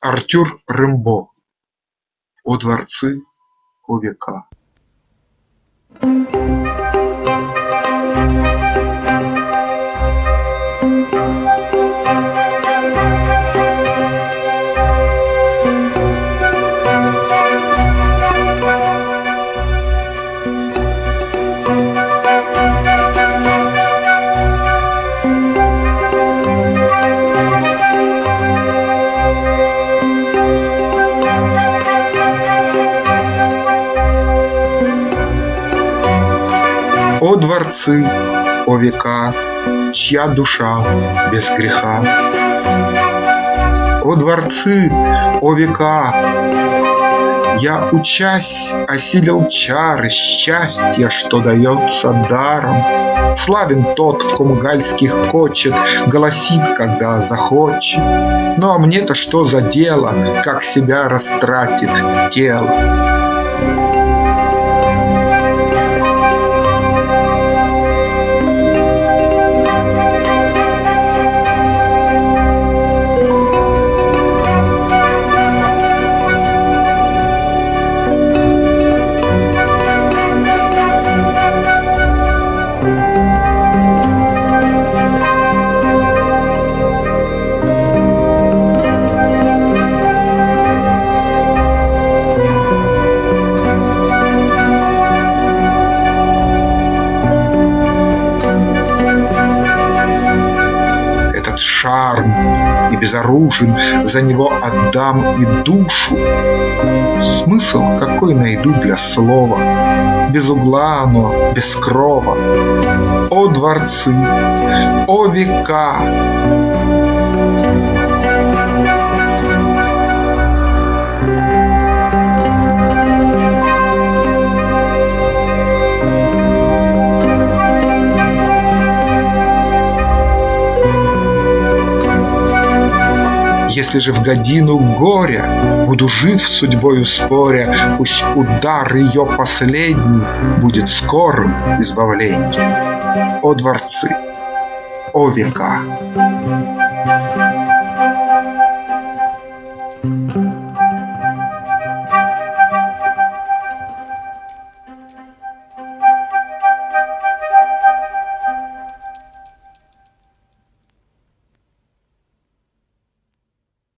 Артюр Рембо О дворцы, о века. О дворцы, о века, чья душа без греха! О дворцы, о века! Я, учась, осилил чары счастья, что дается даром. Славен тот, в ком гальских кочет, голосит, когда захочет. Ну а мне-то что за дело, как себя растратит тело? Безоружен, за него отдам и душу. Смысл какой найду для слова, без угла оно, без крова. О дворцы, о века! Если же в годину горя Буду жив судьбою споря, Пусть удар ее последний Будет скорым избавленьем. О дворцы, о века!